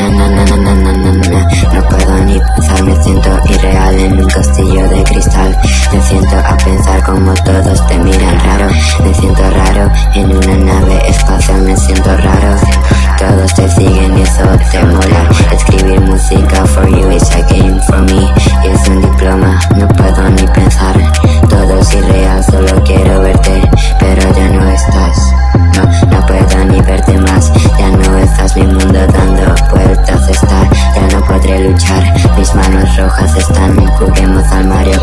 No puedo ni pensar, me siento irreal en un castillo de cristal. Me siento a pensar como todos te miran raro. Me siento raro en una nave espacial, me siento raro. Todos te siguen y eso te mola. Escribir música for you is a game for me. Mis manos rojas están, juguemos al Mario